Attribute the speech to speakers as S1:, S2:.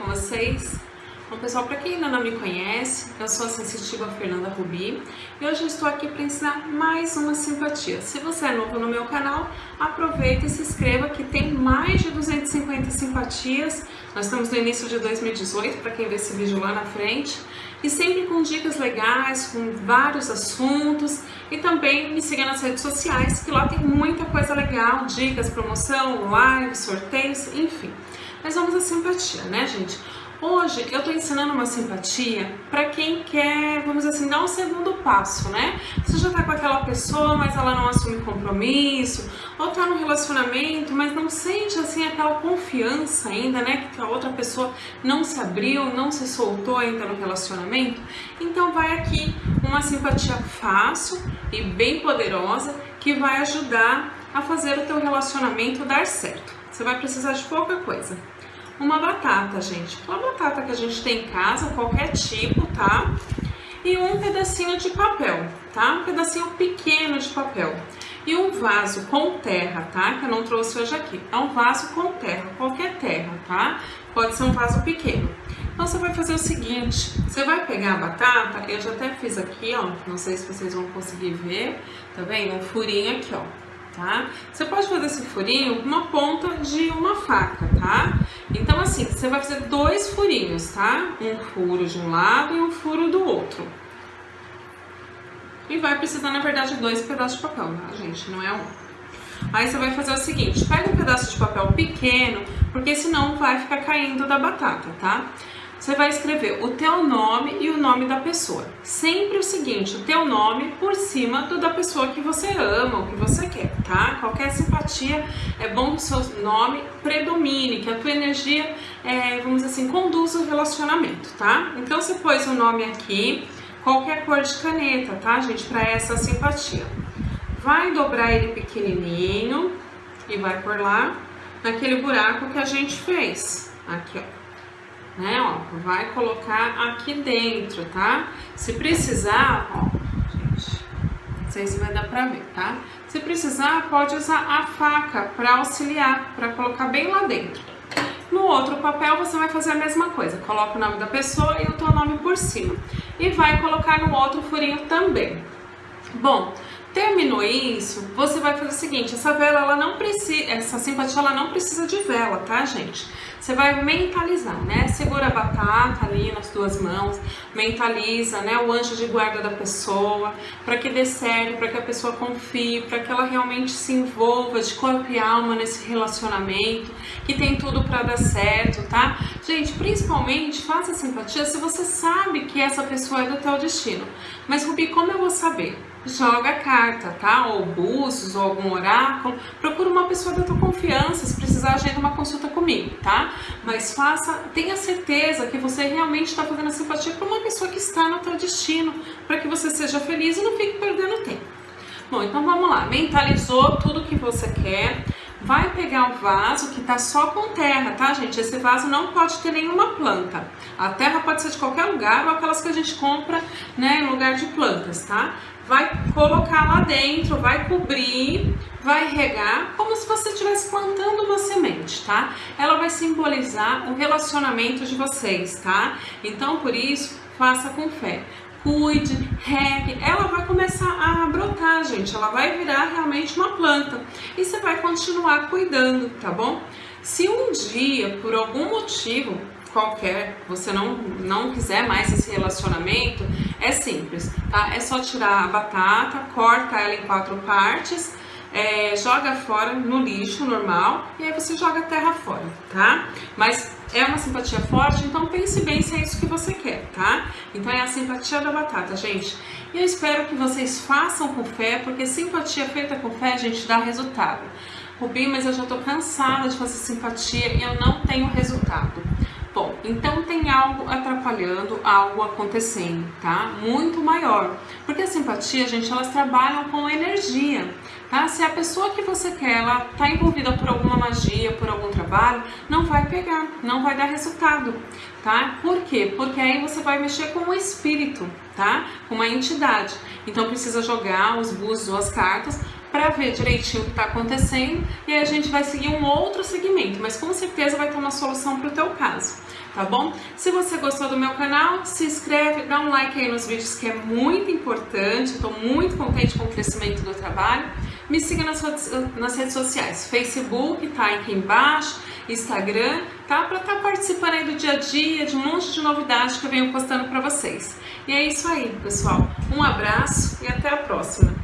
S1: com vocês? Bom, pessoal, para quem ainda não me conhece, eu sou a sensitiva Fernanda Rubi e hoje estou aqui para ensinar mais uma simpatia. Se você é novo no meu canal, aproveita e se inscreva que tem mais de 250 simpatias. Nós estamos no início de 2018, para quem vê esse vídeo lá na frente, e sempre com dicas legais, com vários assuntos e também me siga nas redes sociais, que lá tem muita coisa legal, dicas, promoção, live, sorteios, enfim. Mas vamos à simpatia, né, gente? Hoje eu tô ensinando uma simpatia para quem quer, vamos assim, dar um segundo passo, né? Você já tá com aquela pessoa, mas ela não assume compromisso, ou tá no relacionamento, mas não sente assim aquela confiança ainda, né? Que a outra pessoa não se abriu, não se soltou ainda no relacionamento. Então vai aqui uma simpatia fácil e bem poderosa que vai ajudar a fazer o teu relacionamento dar certo. Você vai precisar de pouca coisa uma batata, gente. Uma batata que a gente tem em casa, qualquer tipo, tá? E um pedacinho de papel, tá? Um pedacinho pequeno de papel. E um vaso com terra, tá? Que eu não trouxe hoje aqui. É um vaso com terra, qualquer terra, tá? Pode ser um vaso pequeno. Então você vai fazer o seguinte, você vai pegar a batata, eu já até fiz aqui, ó, não sei se vocês vão conseguir ver, tá vendo? Um furinho aqui, ó tá? Você pode fazer esse furinho com uma ponta de uma faca, tá? Então assim, você vai fazer dois furinhos, tá? Um furo de um lado e um furo do outro. E vai precisar, na verdade, de dois pedaços de papel, tá, gente? Não é um. Aí você vai fazer o seguinte, pega um pedaço de papel pequeno, porque senão vai ficar caindo da batata, tá? Você vai escrever o teu nome e o nome da pessoa. Sempre o seguinte, o teu nome por cima do da pessoa que você ama, ou que você quer, tá? Qualquer simpatia, é bom que o seu nome predomine, que a tua energia, é, vamos dizer assim, conduza o relacionamento, tá? Então você pôs o nome aqui, qualquer cor de caneta, tá, gente, para essa simpatia. Vai dobrar ele pequenininho e vai por lá naquele buraco que a gente fez. Aqui, ó né, ó, vai colocar aqui dentro, tá? Se precisar, ó, gente, não sei se vai dar pra ver, tá? Se precisar, pode usar a faca para auxiliar, para colocar bem lá dentro. No outro papel você vai fazer a mesma coisa, coloca o nome da pessoa e o teu nome por cima. E vai colocar no outro furinho também. Bom, Terminou isso, você vai fazer o seguinte, essa vela, ela não precisa, essa simpatia, ela não precisa de vela, tá, gente? Você vai mentalizar, né? Batata ali nas duas mãos, mentaliza, né, o anjo de guarda da pessoa, para que dê certo, para que a pessoa confie, para que ela realmente se envolva de corpo e alma nesse relacionamento, que tem tudo para dar certo, tá? Gente, principalmente faça simpatia se você sabe que essa pessoa é do teu destino. Mas Rubi, como eu vou saber? Joga a carta, tá? Ou búzios, ou algum oráculo. Procura uma pessoa da tua confiança, se precisar, agenda uma consulta comigo, tá? Mas faça, tenha certeza que você realmente está fazendo a simpatia para uma pessoa que está no teu destino, para que você seja feliz e não fique perdendo tempo. Bom, então vamos lá. Mentalizou tudo que você quer. Vai pegar o vaso que tá só com terra, tá, gente? Esse vaso não pode ter nenhuma planta. A terra pode ser de qualquer lugar ou aquelas que a gente compra, né, em lugar de plantas, tá? Vai colocar lá dentro, vai cobrir, vai regar, como se você estivesse plantando uma semente, tá? Ela vai simbolizar o relacionamento de vocês, tá? Então, por isso, faça com fé cuide, regue, ela vai começar a brotar, gente, ela vai virar realmente uma planta e você vai continuar cuidando, tá bom? Se um dia, por algum motivo qualquer, você não, não quiser mais esse relacionamento, é simples, tá? É só tirar a batata, corta ela em quatro partes, é, joga fora no lixo normal e aí você joga a terra fora, tá? Mas é uma simpatia forte, então pense bem se é isso que você quer, tá? Então é a simpatia da batata, gente. E eu espero que vocês façam com fé, porque simpatia feita com fé, gente, dá resultado. Rubi, mas eu já tô cansada de fazer simpatia e eu não tenho resultado. Bom, então tem algo atrapalhando, algo acontecendo, tá? Muito maior. Porque a simpatia, gente, elas trabalham com energia, tá? Se a pessoa que você quer, ela tá envolvida por alguma magia, por algum trabalho, não vai pegar, não vai dar resultado, tá? Por quê? Porque aí você vai mexer com o espírito, tá? Com uma entidade. Então precisa jogar os búzios ou as cartas para ver direitinho o que está acontecendo e aí a gente vai seguir um outro segmento, mas com certeza vai ter uma solução para o teu caso. tá bom? Se você gostou do meu canal, se inscreve, dá um like aí nos vídeos que é muito importante, estou muito contente com o crescimento do trabalho. Me siga nas, nas redes sociais, Facebook, tá aqui embaixo, Instagram, tá? Para estar tá participando aí do dia a dia, de um monte de novidades que eu venho postando para vocês. E é isso aí, pessoal. Um abraço e até a próxima.